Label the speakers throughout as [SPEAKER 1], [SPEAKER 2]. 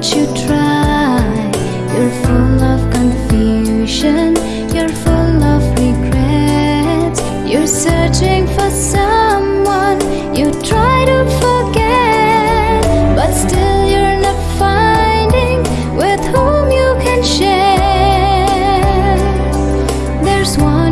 [SPEAKER 1] what you try? You're full of confusion. You're full of regrets. You're searching for someone You try to forget. But still you're not finding With whom you can share. There's one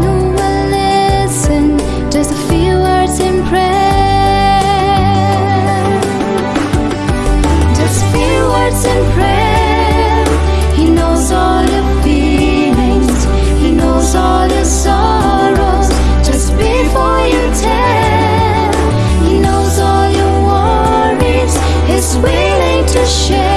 [SPEAKER 1] willing to share.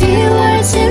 [SPEAKER 1] Feel words